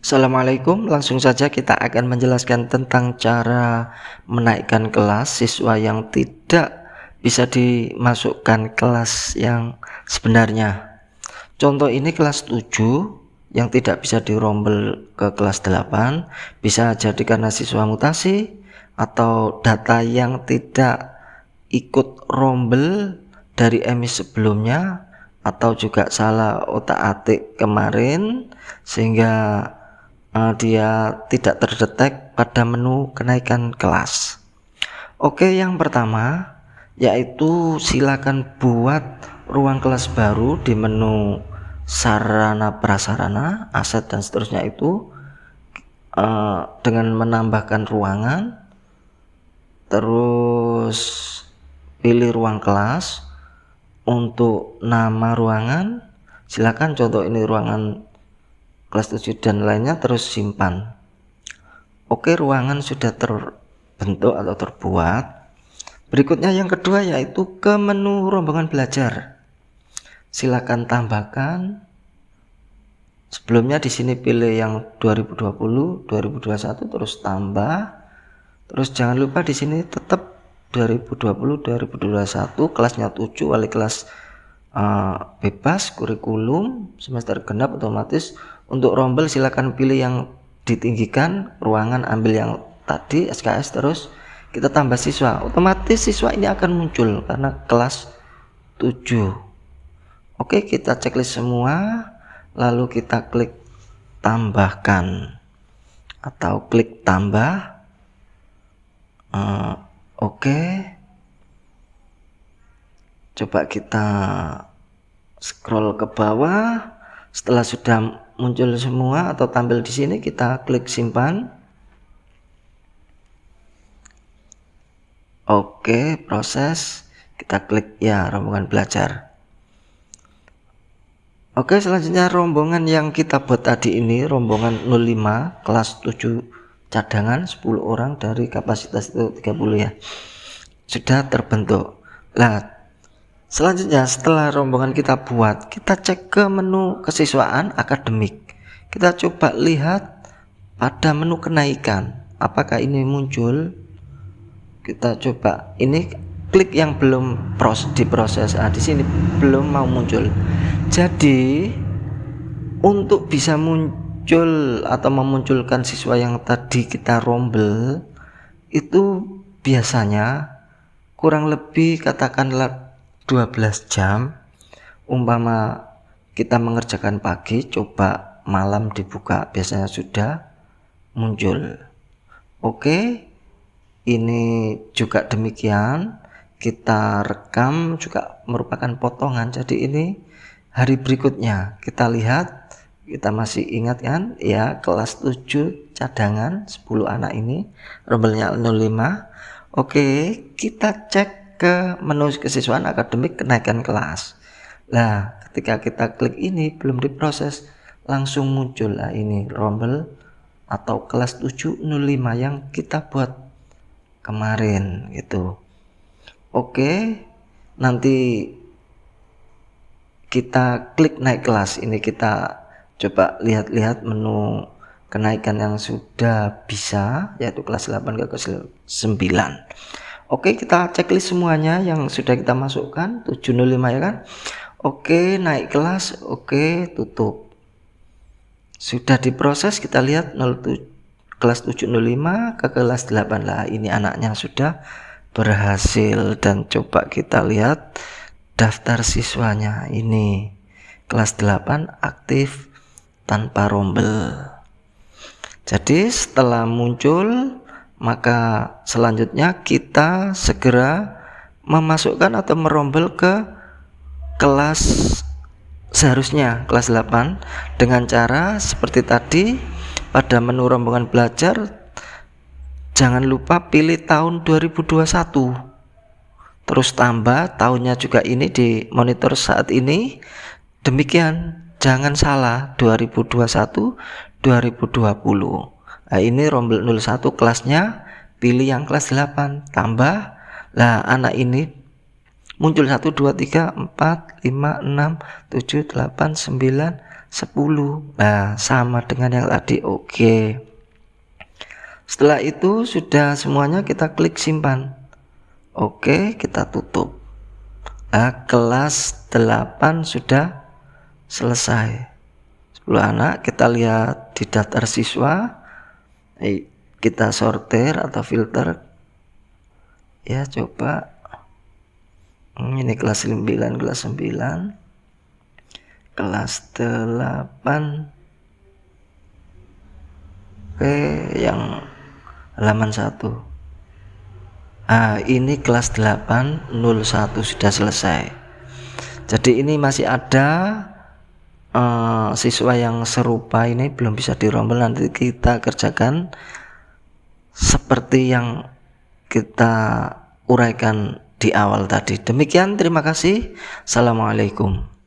Assalamualaikum. Langsung saja kita akan menjelaskan tentang cara menaikkan kelas siswa yang tidak bisa dimasukkan kelas yang sebenarnya. Contoh ini kelas 7 yang tidak bisa dirombel ke kelas 8 bisa jadi karena siswa mutasi atau data yang tidak ikut rombel dari emis sebelumnya atau juga salah otak atik kemarin sehingga uh, dia tidak terdetek pada menu kenaikan kelas Oke yang pertama yaitu silakan buat ruang kelas baru di menu sarana prasarana aset dan seterusnya itu uh, dengan menambahkan ruangan terus pilih ruang kelas. Untuk nama ruangan silakan contoh ini ruangan kelas 7 dan lainnya terus simpan. Oke ruangan sudah terbentuk atau terbuat. Berikutnya yang kedua yaitu ke menu rombongan belajar. Silakan tambahkan. Sebelumnya di sini pilih yang 2020 2021 terus tambah. Terus jangan lupa di sini tetap 2020 2021 kelasnya 7 wali kelas uh, bebas kurikulum semester genap otomatis untuk rombel silakan pilih yang ditinggikan ruangan ambil yang tadi SKS terus kita tambah siswa. Otomatis siswa ini akan muncul karena kelas 7 oke kita checklist semua lalu kita klik tambahkan atau klik tambah. Uh, oke. Coba kita scroll ke bawah. Setelah sudah muncul semua atau tampil di sini kita klik simpan. Oke proses. Kita klik ya rombongan belajar. Oke selanjutnya rombongan yang kita buat tadi ini rombongan 05 kelas 7 cadangan 10 orang dari kapasitas itu 30 ya. Sudah terbentuk. Lah Selanjutnya setelah rombongan kita buat, kita cek ke menu kesiswaan akademik. Kita coba lihat pada menu kenaikan, apakah ini muncul? Kita coba ini klik yang belum pros diproses. Ah di sini belum mau muncul. Jadi untuk bisa muncul atau memunculkan siswa yang tadi kita rombel itu biasanya kurang lebih katakanlah 12 jam umpama kita mengerjakan pagi coba malam dibuka biasanya sudah muncul. Oke ini juga demikian. Kita rekam juga merupakan potongan. Jadi ini hari berikutnya. Kita lihat kita masih ingat kan ya kelas 7 cadangan 10 anak ini. Rombelnya 05 oke kita cek ke menu kesiswaan akademik kenaikan kelas. Nah ketika kita klik ini belum diproses langsung muncul lah ini rombel atau kelas 705 yang kita buat kemarin gitu. Oke nanti kita klik naik kelas. Ini kita coba lihat-lihat menu kenaikan yang sudah bisa yaitu kelas 8 ke kelas 9 Oke kita checklist semuanya yang sudah kita masukkan 705 ya kan? Oke naik kelas Oke tutup. Sudah diproses kita lihat 07 kelas 705 ke kelas 8 lah ini anaknya sudah berhasil dan coba kita lihat daftar siswanya. Ini kelas 8 aktif tanpa rombel. Jadi setelah muncul maka selanjutnya kita segera memasukkan atau merombel ke kelas seharusnya kelas 8 dengan cara seperti tadi pada menu rombongan belajar jangan lupa pilih tahun 2021 terus tambah tahunnya juga ini di monitor saat ini. Demikian jangan salah 2021 2020 nah ini rombel 01 kelasnya pilih yang kelas 8 tambah. Lah anak ini muncul 1 2 3 4 5 6 7 8 9 10 nah sama dengan yang tadi oke. Setelah itu sudah semuanya kita klik simpan. Oke kita tutup. Nah kelas 8 sudah selesai. 10 anak kita lihat di daftar siswa kita sortir atau filter? Ya coba. Hmm, ini kelas 9 kelas 9 kelas 8 P yang halaman 1 ah ini kelas 8 01 sudah selesai. Jadi ini masih ada uh, siswa yang serupa ini belum bisa dirombel nanti kita kerjakan seperti yang kita uraikan di awal tadi. Demikian terima kasih. Assalamualaikum